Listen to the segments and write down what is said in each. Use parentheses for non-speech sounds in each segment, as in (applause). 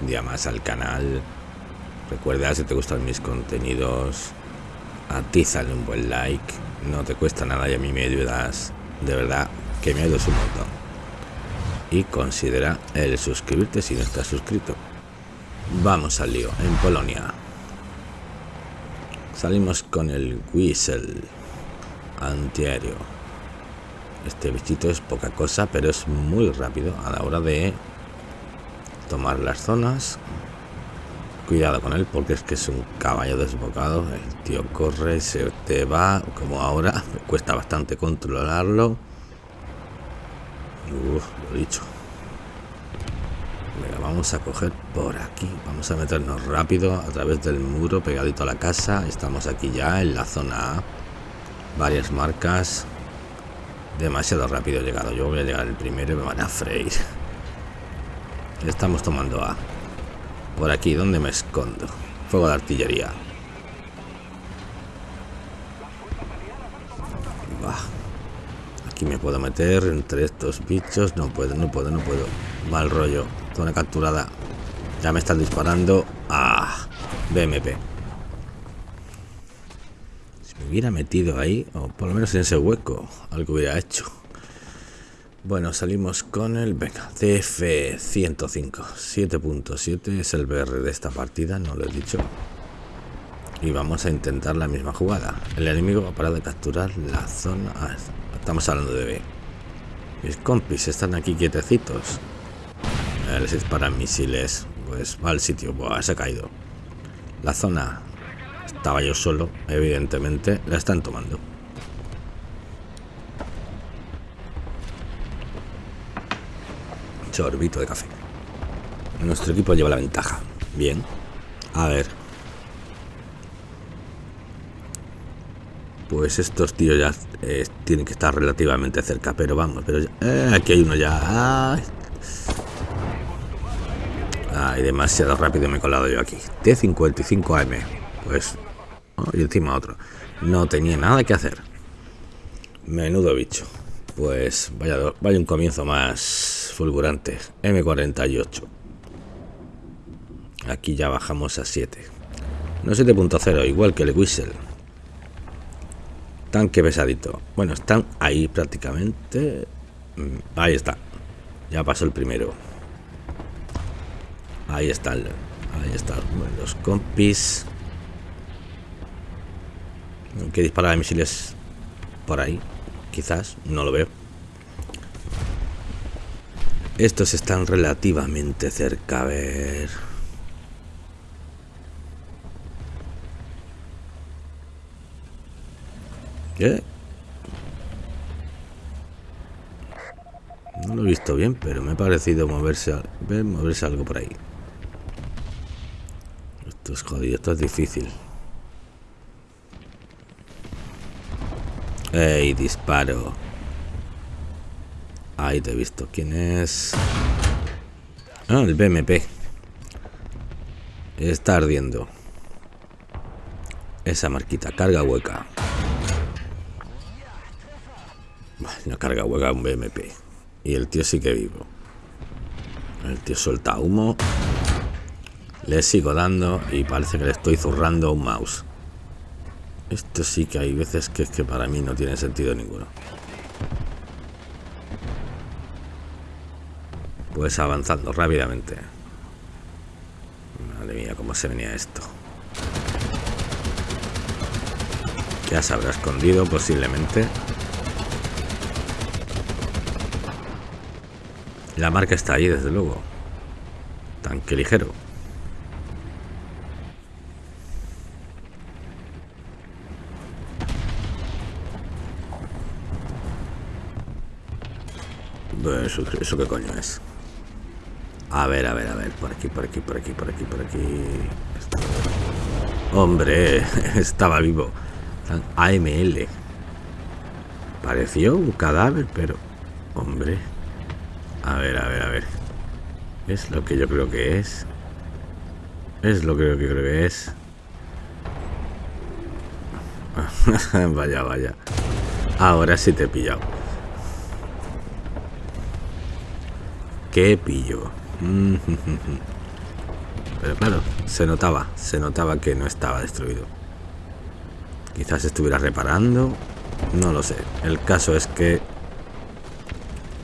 un día más al canal. Recuerda si te gustan mis contenidos, atízale un buen like, no te cuesta nada y a mí me ayudas, de verdad que me ayudas un montón. Y considera el suscribirte si no estás suscrito. Vamos al lío, en Polonia. Salimos con el Whistle antiaéreo. Este bichito es poca cosa, pero es muy rápido a la hora de tomar las zonas. Cuidado con él porque es que es un caballo desbocado. El tío corre y se te va, como ahora. (laughs) Cuesta bastante controlarlo. Lo dicho. Venga, vamos a coger por aquí. Vamos a meternos rápido a través del muro pegadito a la casa. Estamos aquí ya en la zona. Varias marcas. Demasiado rápido llegado. Yo voy a llegar el primero y me van a freír. (laughs) Estamos tomando A. Por aquí, ¿dónde me escondo? Fuego de artillería. Aquí me puedo meter entre estos bichos. No puedo, no puedo, no puedo. Mal rollo. Zona capturada. Ya me están disparando. Ah, BMP hubiera metido ahí, o por lo menos en ese hueco, algo hubiera hecho. Bueno, salimos con el, venga, CF105, 7.7 es el BR de esta partida, no lo he dicho. Y vamos a intentar la misma jugada. El enemigo va a parar de capturar la zona... Ah, estamos hablando de B. Mis compis están aquí quietecitos. Les disparan misiles. Pues va al sitio. Buah, se ha caído. La zona estaba yo solo, evidentemente, la están tomando. Sorbito de café. Nuestro equipo lleva la ventaja. Bien. A ver. Pues estos tíos ya eh, tienen que estar relativamente cerca, pero vamos, pero eh, aquí hay uno ya. Ay. demasiado rápido me he colado yo aquí. T55AM. Pues y encima otro. No tenía nada que hacer. Menudo bicho. Pues vaya, vaya un comienzo más fulgurante. M48. Aquí ya bajamos a 7. No 7.0, igual que el Whistle. Tanque pesadito. Bueno, están ahí prácticamente. Mm, ahí está. Ya pasó el primero. Ahí están. Ahí están los compis que dispara de misiles por ahí. Quizás, no lo veo. Estos están relativamente cerca, a ver... ¿Qué? No lo he visto bien, pero me ha parecido moverse, moverse algo por ahí. Esto es jodido, esto es difícil. Ey, disparo. Ahí te he visto. ¿Quién es? Ah, el BMP. Está ardiendo. Esa marquita. Carga hueca. Una carga hueca un BMP. Y el tío sí que vivo. El tío suelta humo. Le sigo dando y parece que le estoy zurrando un mouse. Esto sí que hay veces que es que para mí no tiene sentido ninguno. Pues avanzando rápidamente. Madre mía, cómo se venía esto. Ya se habrá escondido posiblemente. La marca está ahí, desde luego. Tanque ligero. Eso, eso qué coño es. A ver, a ver, a ver. Por aquí, por aquí, por aquí, por aquí, por aquí. Hombre, (laughs) estaba vivo. AML. Pareció un cadáver, pero... Hombre. A ver, a ver, a ver. Es lo que yo creo que es. Es lo que yo creo que es. (laughs) vaya, vaya. Ahora sí te he pillado. qué pillo. (laughs) Pero claro, se notaba, se notaba que no estaba destruido. Quizás estuviera reparando, no lo sé. El caso es que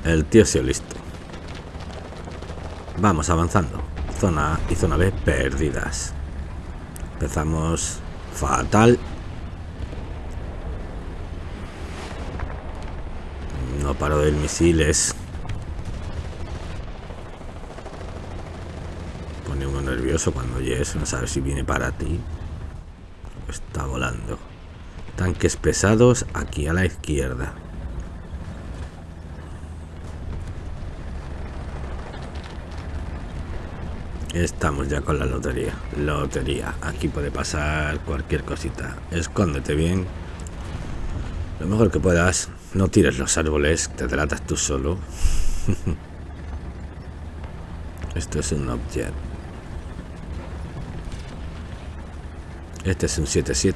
el tío se listo. Vamos avanzando. Zona A y zona B perdidas. Empezamos fatal. No paro de misiles. Pone uno nervioso cuando eso, no sabe si viene para ti. Está volando. Tanques pesados aquí a la izquierda. Estamos ya con la lotería. Lotería. Aquí puede pasar cualquier cosita. Escóndete bien. Lo mejor que puedas. No tires los árboles. Te delatas tú solo. (laughs) Esto es un object. Este es un 7-7.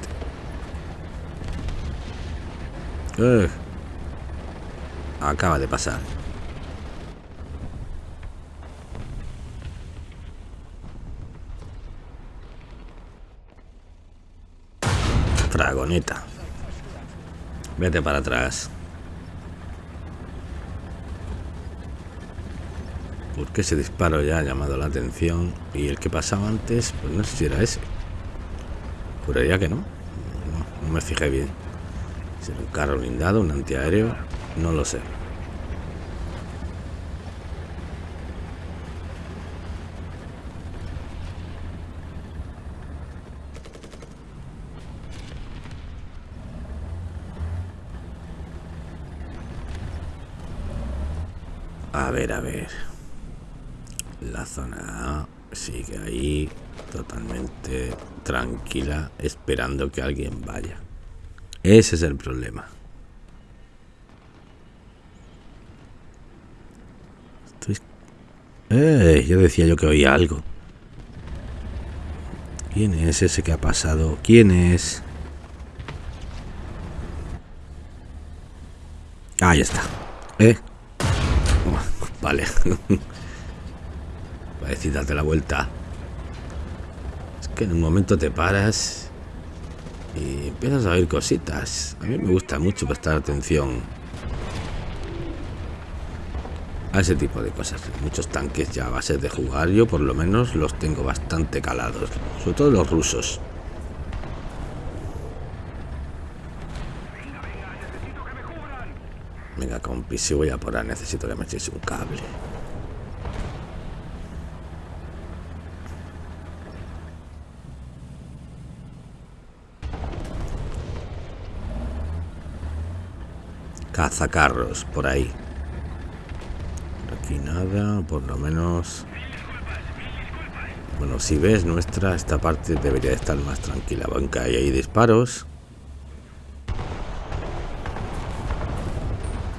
Acaba de pasar. Fragoneta. Vete para atrás. Porque ese disparo ya ha llamado la atención y el que pasaba antes, pues no sé si era ese. Juraría que no. No, me fijé bien. Si era un carro blindado, un antiaéreo, no lo sé. A ver, a ver. La zona sigue ahí totalmente tranquila esperando que alguien vaya. Ese es el problema. Estoy... Eh, yo decía yo que oía algo. ¿Quién es ese que ha pasado? ¿Quién es? Ahí está. ¿Eh? Vale. (laughs) Parece darte la vuelta. Es que en un momento te paras y empiezas a oír cositas. A mí me gusta mucho prestar atención a ese tipo de cosas. Muchos tanques ya a base de jugar, yo por lo menos los tengo bastante calados. Sobre todo los rusos. Venga, compi, si voy a por ahí necesito que me echéis un cable. Cazacarros, por ahí. Aquí nada, por lo menos... Bueno, si ves nuestra, esta parte debería estar más tranquila. Banca y hay disparos.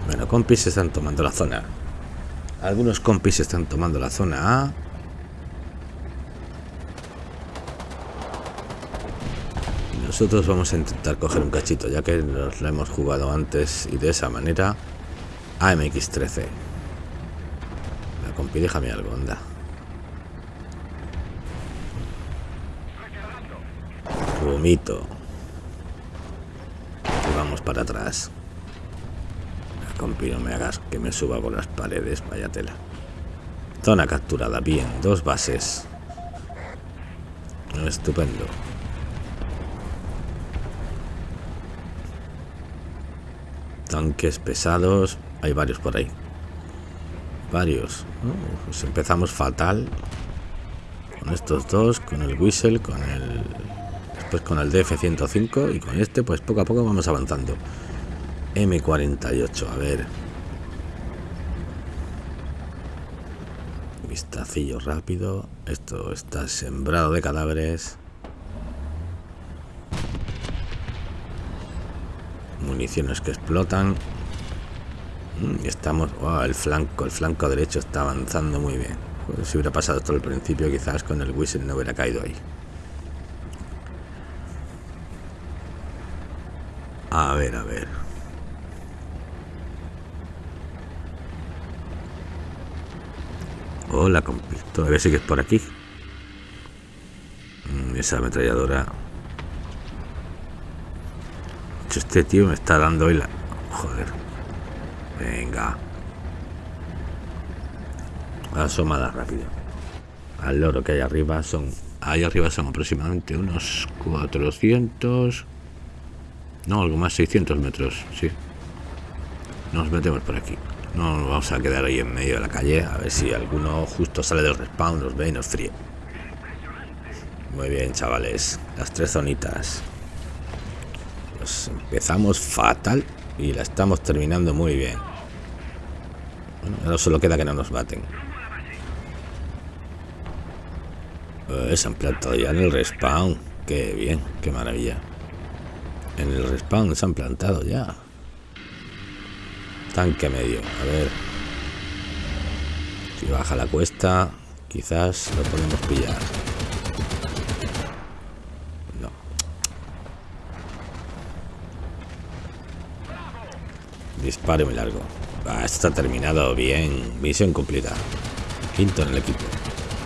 Bueno, compis están tomando la zona. Algunos compis están tomando la zona A. Nosotros vamos a intentar coger un cachito, ya que nos la hemos jugado antes y de esa manera. AMX-13. La compi, déjame algo, anda. Vomito. Vamos para atrás. Compi, no me hagas que me suba por las paredes, vaya tela. Zona capturada, bien, dos bases. Estupendo. Tanques pesados, hay varios por ahí. Varios. pues empezamos fatal. Con estos dos, con el Whistle, con el... Después con el DF-105 y con este, pues poco a poco vamos avanzando. M48, a ver. Vistacillo rápido. Esto está sembrado de cadáveres. Municiones que explotan. Mm, estamos... el flanco, el flanco derecho está avanzando muy bien. si hubiera pasado todo el principio, quizás con el whistle no hubiera caído ahí. A ver, a ver. Hola, compi. Todavía sigues por aquí. Mm, esa ametralladora. Este tío me está dando hoy la... Joder. Venga. Asomada rápido. Al loro que hay arriba son... Ahí arriba son aproximadamente unos 400... No, algo más, 600 metros, sí. Nos metemos por aquí. No nos vamos a quedar ahí en medio de la calle a ver si alguno justo sale del respawn, nos ve y nos fríe. Muy bien, chavales. Las tres zonitas. Empezamos fatal y la estamos terminando muy bien. Bueno, ahora solo queda que no nos maten. Eh, se han plantado ya en el respawn. Qué bien, qué maravilla. En el respawn se han plantado ya. Tanque medio, a ver. Si baja la cuesta, quizás lo podemos pillar. Disparo muy largo. Ah, está terminado bien. Misión cumplida. Quinto en el equipo.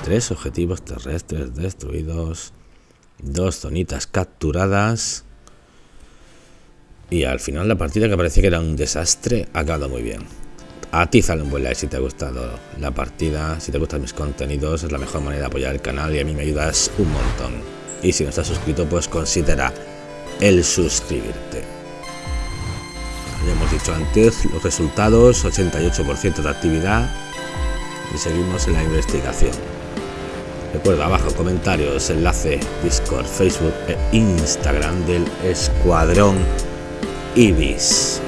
Tres objetivos terrestres destruidos. Dos zonitas capturadas. Y al final la partida que parecía que era un desastre ha acabado muy bien. A ti sale un buen like si te ha gustado la partida, si te gustan mis contenidos, es la mejor manera de apoyar el canal y a mí me ayudas un montón. Y si no estás suscrito, pues considera el suscribirte. Ya hemos dicho antes los resultados, 88% de actividad y seguimos en la investigación. Recuerda abajo comentarios, enlace, Discord, Facebook e Instagram del Escuadrón Ibis.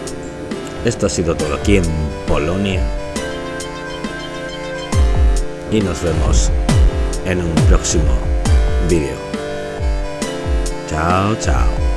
Esto ha sido todo aquí en Polonia. Y nos vemos en un próximo vídeo. Chao, chao.